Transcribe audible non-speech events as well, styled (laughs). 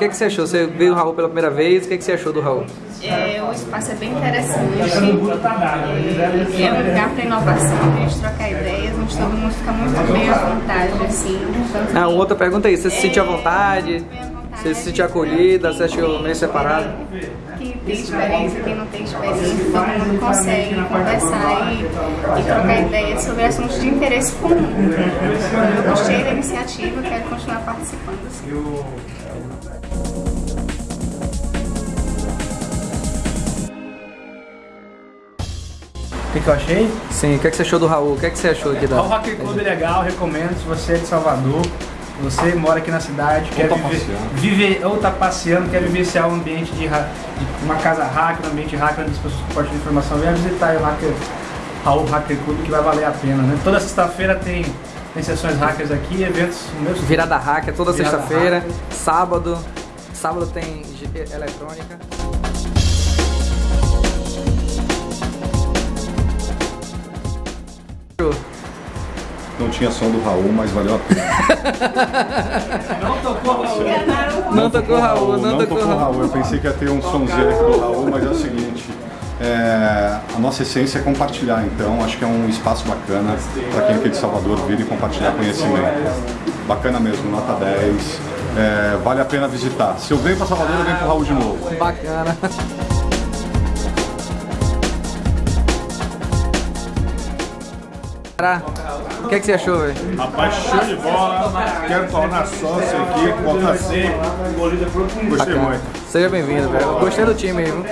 que, que você achou? Você viu o Raul pela primeira vez, o que, que você achou do Raul? É, o espaço é bem interessante, é, é um lugar para inovação, para a gente trocar ideias, onde todo mundo fica muito bem à vontade, assim. Ah, outra pergunta aí, você se sentiu à vontade? Você se sentiu acolhida? Você achou meio separado? Quem tem experiência, quem não tem experiência, todo mundo consegue conversar e, e trocar ideias sobre assuntos de interesse comum. Eu gostei da iniciativa, quero continuar participando. Assim. O que, que eu achei? Sim, o que, que você achou do Raul? O que, que você achou aqui da... O Rock Club é legal, recomendo. Se você é de Salvador, você mora aqui na cidade, quer tá viver, viver, ou tá passeando, quer vivenciar um ambiente de, de uma casa hacker, um ambiente hacker onde as pessoas compartilham informação, venha visitar o Hacker, Raul Hacker Club que vai valer a pena, né? Toda sexta-feira tem, tem sessões hackers aqui, eventos meus. Virada hacker toda sexta-feira, sábado. Sábado tem eletrônica. Não tinha som do Raul, mas valeu a pena. (laughs) Não tocou Raul, não, tocou o Raul. Raul. Eu pensei que ia ter um somzinho aqui do Raul, mas é o seguinte. é, a nossa essência é compartilhar, então acho que é um espaço bacana para quem é aqui de Salvador vir e compartilhar conhecimento. Bacana mesmo, nota 10. é, vale a pena visitar. Se eu venho para Salvador, eu venho para o Raul de novo. Bacana. O que, que você achou, velho? Rapaz, show de bola. Quero tornar sócio aqui, botar sempre. Gostei Bacana. muito. Seja bem-vindo, velho. Gostei do time aí, viu?